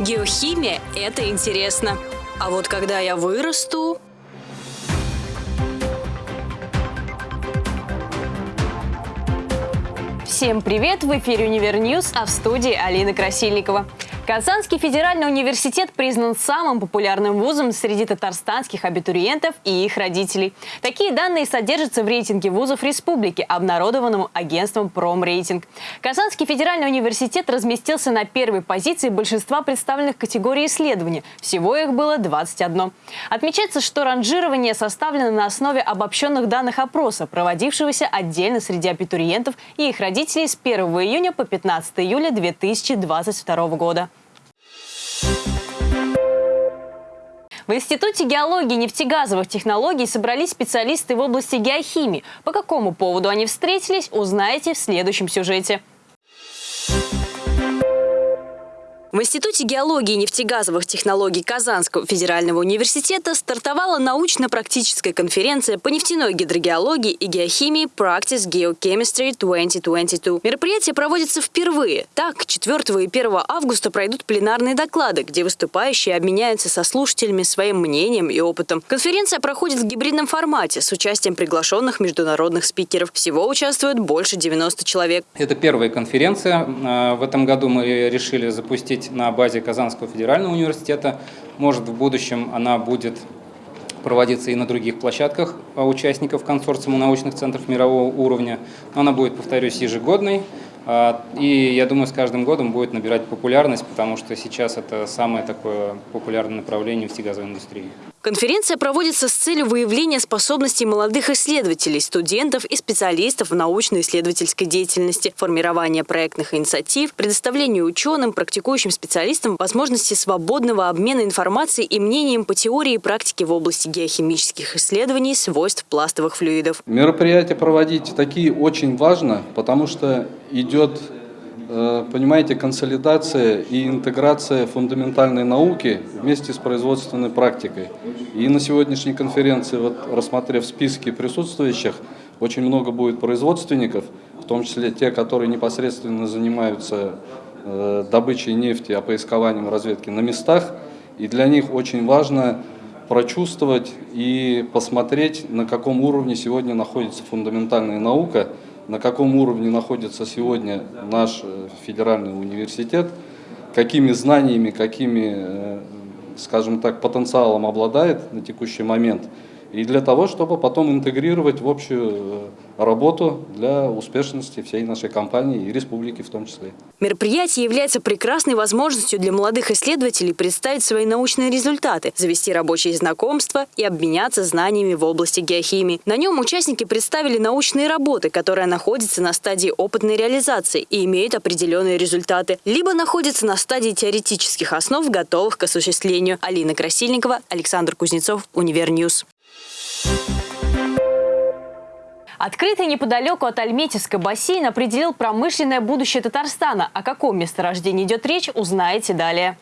Геохимия – это интересно. А вот когда я вырасту... Всем привет! В эфире «Универ а в студии Алина Красильникова. Казанский федеральный университет признан самым популярным вузом среди татарстанских абитуриентов и их родителей. Такие данные содержатся в рейтинге вузов республики, обнародованном агентством «Промрейтинг». Казанский федеральный университет разместился на первой позиции большинства представленных категорий исследований. Всего их было 21. Отмечается, что ранжирование составлено на основе обобщенных данных опроса, проводившегося отдельно среди абитуриентов и их родителей с 1 июня по 15 июля 2022 года. В Институте геологии и нефтегазовых технологий собрались специалисты в области геохимии. По какому поводу они встретились, узнаете в следующем сюжете. В Институте геологии и нефтегазовых технологий Казанского федерального университета стартовала научно-практическая конференция по нефтяной гидрогеологии и геохимии Practice Geochemistry 2022. Мероприятие проводится впервые. Так, 4 и 1 августа пройдут пленарные доклады, где выступающие обменяются со слушателями своим мнением и опытом. Конференция проходит в гибридном формате с участием приглашенных международных спикеров. Всего участвует больше 90 человек. Это первая конференция. А, в этом году мы решили запустить проходить на базе Казанского федерального университета. Может, в будущем она будет проводиться и на других площадках участников консорциума научных центров мирового уровня. Но она будет, повторюсь, ежегодной. А, и я думаю, с каждым годом будет набирать популярность, потому что сейчас это самое такое популярное направление в нефтегазовой индустрии. Конференция проводится с целью выявления способностей молодых исследователей, студентов и специалистов в научно-исследовательской деятельности, формирования проектных инициатив, предоставления ученым, практикующим специалистам возможности свободного обмена информацией и мнением по теории и практике в области геохимических исследований свойств пластовых флюидов. Мероприятия проводить такие очень важно, потому что идет понимаете, консолидация и интеграция фундаментальной науки вместе с производственной практикой. И на сегодняшней конференции, вот, рассмотрев списки присутствующих, очень много будет производственников, в том числе те, которые непосредственно занимаются э, добычей нефти, опоискованием разведки на местах. И для них очень важно прочувствовать и посмотреть, на каком уровне сегодня находится фундаментальная наука – на каком уровне находится сегодня наш э, федеральный университет, какими знаниями, какими, э, скажем так, потенциалом обладает на текущий момент – и для того, чтобы потом интегрировать в общую э, работу для успешности всей нашей компании и республики в том числе. Мероприятие является прекрасной возможностью для молодых исследователей представить свои научные результаты, завести рабочие знакомства и обменяться знаниями в области геохимии. На нем участники представили научные работы, которые находятся на стадии опытной реализации и имеют определенные результаты, либо находятся на стадии теоретических основ, готовых к осуществлению. Алина Красильникова, Александр Кузнецов, Univer News. Открытый неподалеку от Альметьевска бассейн определил промышленное будущее Татарстана. О каком месторождении идет речь, узнаете далее.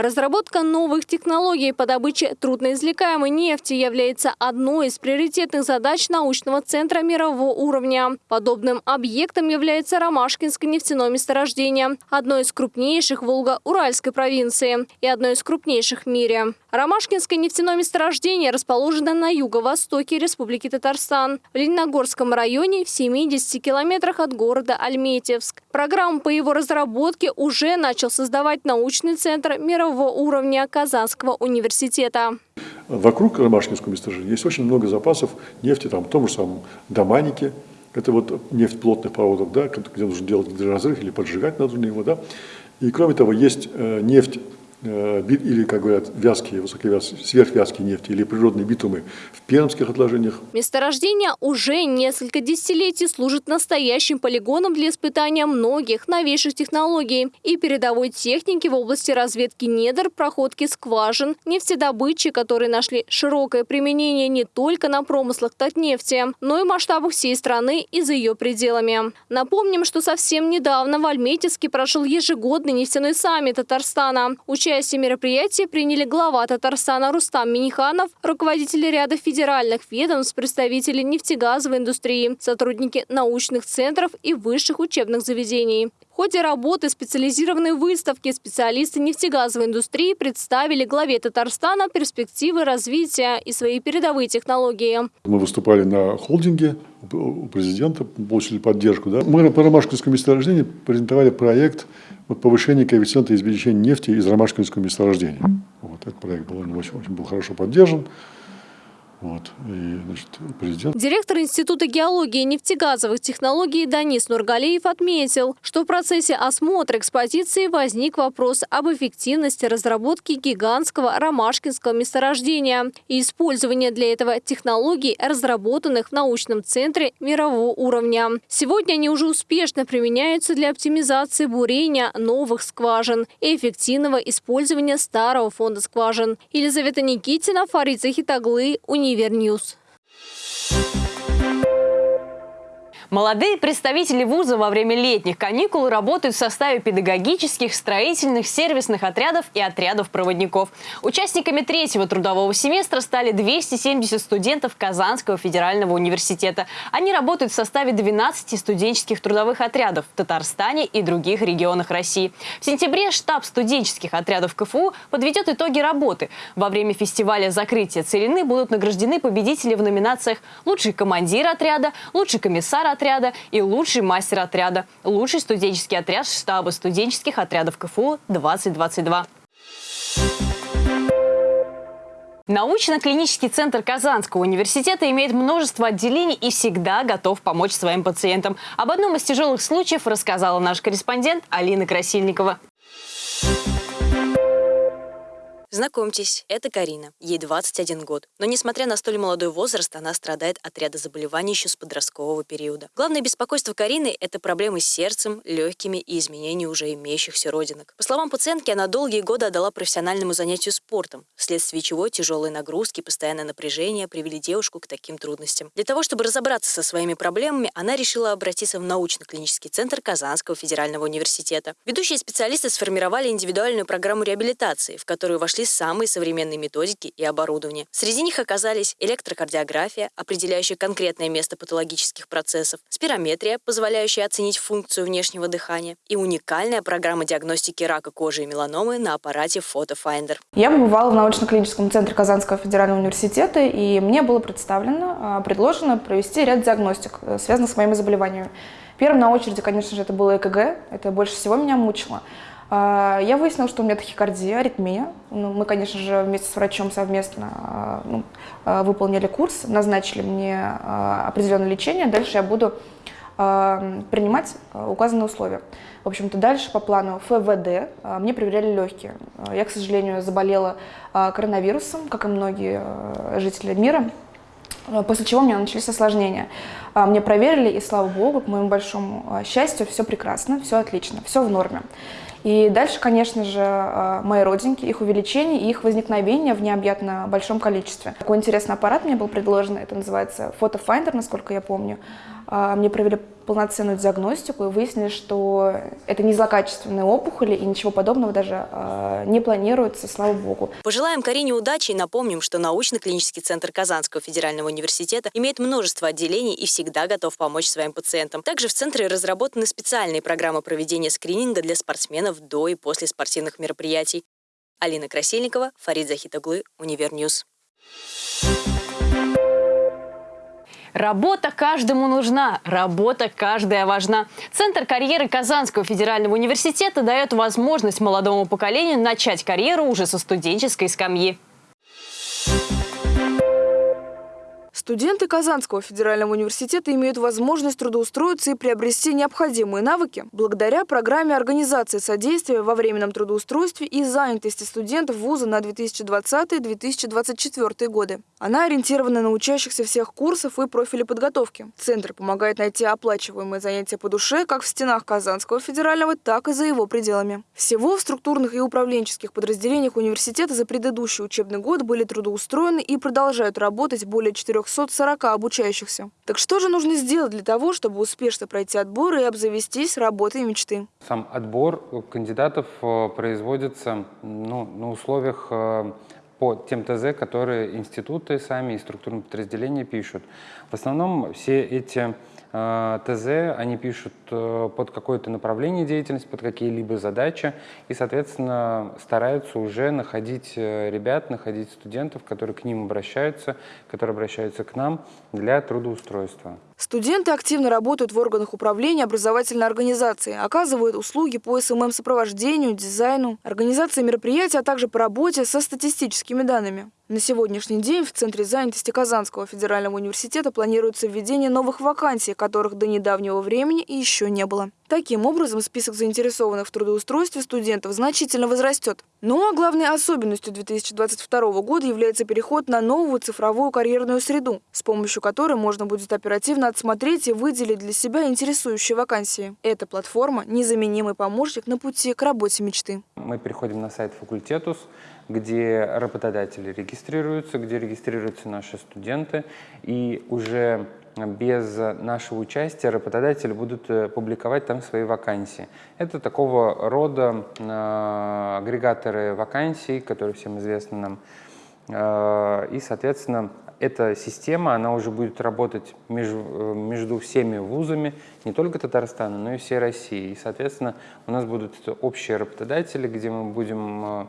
Разработка новых технологий по добыче трудноизвлекаемой нефти является одной из приоритетных задач научного центра мирового уровня. Подобным объектом является Ромашкинское нефтяное месторождение, одно из крупнейших Волго-Уральской провинции и одно из крупнейших в мире. Ромашкинское нефтяное месторождение расположено на юго-востоке Республики Татарстан, в Лениногорском районе в 70 километрах от города Альметьевск. Программу по его разработке уже начал создавать научный центр мирового уровня Казанского университета. Вокруг Ромашкинского месторождения есть очень много запасов нефти, там, в том же самом Доманике, это вот нефть плотных проводов, да, где нужно делать гидроразрыв или поджигать нужно его. Да. И кроме того, есть э, нефть или, как говорят, вязкие, высоковязкие, сверхвязкие нефти или природные битумы в пермских отложениях. Месторождение уже несколько десятилетий служит настоящим полигоном для испытания многих новейших технологий и передовой техники в области разведки недр, проходки скважин, нефтедобычи, которые нашли широкое применение не только на промыслах Татнефти, но и масштабах всей страны и за ее пределами. Напомним, что совсем недавно в Альметьевске прошел ежегодный нефтяной саммит Татарстана. Участие Участие в мероприятии приняли глава Татарстана Рустам Миниханов, руководители ряда федеральных ведомств, представители нефтегазовой индустрии, сотрудники научных центров и высших учебных заведений ходе работы специализированной выставки специалисты нефтегазовой индустрии представили главе Татарстана перспективы развития и свои передовые технологии. Мы выступали на холдинге у президента, получили поддержку. Да? Мы по Ромашкинскому месторождению презентовали проект повышения коэффициента извлечения нефти из Ромашкинского месторождения. Вот, этот проект был, очень, очень был хорошо поддержан. Вот. И, значит, президент... Директор Института геологии и нефтегазовых технологий Данис Нургалиев отметил, что в процессе осмотра экспозиции возник вопрос об эффективности разработки гигантского ромашкинского месторождения и использования для этого технологий, разработанных в научном центре мирового уровня. Сегодня они уже успешно применяются для оптимизации бурения новых скважин и эффективного использования старого фонда скважин. Елизавета Никитина, Фарид Захитаглы, Университет Univer News. Молодые представители вуза во время летних каникул работают в составе педагогических, строительных, сервисных отрядов и отрядов проводников. Участниками третьего трудового семестра стали 270 студентов Казанского федерального университета. Они работают в составе 12 студенческих трудовых отрядов в Татарстане и других регионах России. В сентябре штаб студенческих отрядов КФУ подведет итоги работы. Во время фестиваля закрытия целины будут награждены победители в номинациях «Лучший командир отряда», «Лучший комиссар отряда», отряда и лучший мастер отряда. Лучший студенческий отряд штаба студенческих отрядов КФУ 2022. Научно-клинический центр Казанского университета имеет множество отделений и всегда готов помочь своим пациентам. Об одном из тяжелых случаев рассказала наш корреспондент Алина Красильникова. Знакомьтесь, это Карина. Ей 21 год. Но несмотря на столь молодой возраст, она страдает от ряда заболеваний еще с подросткового периода. Главное беспокойство Карины – это проблемы с сердцем, легкими и изменения уже имеющихся родинок. По словам пациентки, она долгие годы отдала профессиональному занятию спортом, вследствие чего тяжелые нагрузки, постоянное напряжение привели девушку к таким трудностям. Для того, чтобы разобраться со своими проблемами, она решила обратиться в научно-клинический центр Казанского федерального университета. Ведущие специалисты сформировали индивидуальную программу реабилитации, в которую вошли нашли самые современные методики и оборудование. Среди них оказались электрокардиография, определяющая конкретное место патологических процессов, спирометрия, позволяющая оценить функцию внешнего дыхания, и уникальная программа диагностики рака кожи и меланомы на аппарате PhotoFinder. Я побывала в научно-клиническом центре Казанского федерального университета, и мне было представлено, а, предложено провести ряд диагностик, э, связанных с моими заболеваниями. Первым на очереди, конечно же, это было ЭКГ, это больше всего меня мучило. А, я выяснила, что у меня тахикардия, аритмия. Ну, мы, конечно же, вместе с врачом совместно а, ну, а, выполнили курс, назначили мне определенное лечение. Дальше я буду принимать указанные условия. В общем-то, дальше по плану ФВД мне проверяли легкие. Я, к сожалению, заболела коронавирусом, как и многие жители мира. После чего у меня начались осложнения. Мне проверили, и слава богу, к моему большому счастью, все прекрасно, все отлично, все в норме. И дальше, конечно же, э, мои родинки, их увеличение и их возникновение в необъятно большом количестве. Такой интересный аппарат мне был предложен, это называется FotoFinder, насколько я помню. А, мне провели полноценную диагностику и выяснили, что это не злокачественные опухоли и ничего подобного даже а, не планируется, слава богу. Пожелаем Карине удачи и напомним, что научно-клинический центр Казанского федерального университета имеет множество отделений и всегда готов помочь своим пациентам. Также в центре разработаны специальные программы проведения скрининга для спортсменов до и после спортивных мероприятий. Алина Красильникова, Фарид Захитаглы, Univer News. Работа каждому нужна, работа каждая важна. Центр карьеры Казанского федерального университета дает возможность молодому поколению начать карьеру уже со студенческой скамьи. Студенты Казанского федерального университета имеют возможность трудоустроиться и приобрести необходимые навыки благодаря программе организации содействия во временном трудоустройстве и занятости студентов вуза на 2020-2024 годы. Она ориентирована на учащихся всех курсов и профилей подготовки. Центр помогает найти оплачиваемые занятия по душе как в стенах Казанского федерального, так и за его пределами. Всего в структурных и управленческих подразделениях университета за предыдущий учебный год были трудоустроены и продолжают работать более 400 240 обучающихся. Так что же нужно сделать для того, чтобы успешно пройти отбор и обзавестись работой мечты? Сам отбор кандидатов э, производится ну, на условиях э, по тем ТЗ, которые институты сами и структурные подразделения пишут. В основном все эти ТЗ, они пишут э, под какое-то направление деятельности, под какие-либо задачи, и, соответственно, стараются уже находить ребят, находить студентов, которые к ним обращаются, которые обращаются к нам для трудоустройства. Студенты активно работают в органах управления образовательной организации, оказывают услуги по СММ-сопровождению, дизайну, организации мероприятий, а также по работе со статистическими данными. На сегодняшний день в Центре занятости Казанского федерального университета планируется введение новых вакансий, которых до недавнего времени еще не было. Таким образом, список заинтересованных в трудоустройстве студентов значительно возрастет. Ну а главной особенностью 2022 года является переход на новую цифровую карьерную среду, с помощью которой можно будет оперативно отсмотреть и выделить для себя интересующие вакансии. Эта платформа – незаменимый помощник на пути к работе мечты. Мы переходим на сайт «Факультетус», где работодатели регистрируются, где регистрируются наши студенты, и уже без нашего участия работодатели будут э, публиковать там свои вакансии. Это такого рода э, агрегаторы вакансий, которые всем известны нам. Э, и, соответственно, эта система, она уже будет работать между, между всеми вузами, не только Татарстана, но и всей России. И, соответственно, у нас будут общие работодатели, где мы будем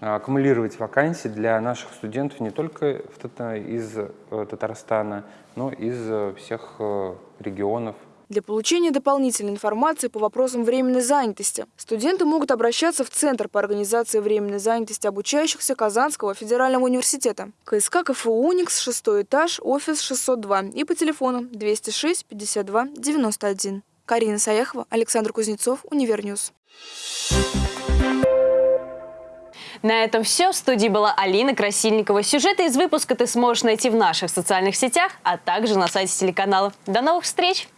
аккумулировать вакансии для наших студентов не только из э, Татарстана, но и из э, всех э, регионов. Для получения дополнительной информации по вопросам временной занятости студенты могут обращаться в Центр по организации временной занятости обучающихся Казанского федерального университета. КСК КФУ «Уникс», шестой этаж, офис 602 и по телефону 206 52 91. Карина Саяхова, Александр Кузнецов, Univer News. На этом все. В студии была Алина Красильникова. Сюжеты из выпуска ты сможешь найти в наших социальных сетях, а также на сайте телеканала. До новых встреч!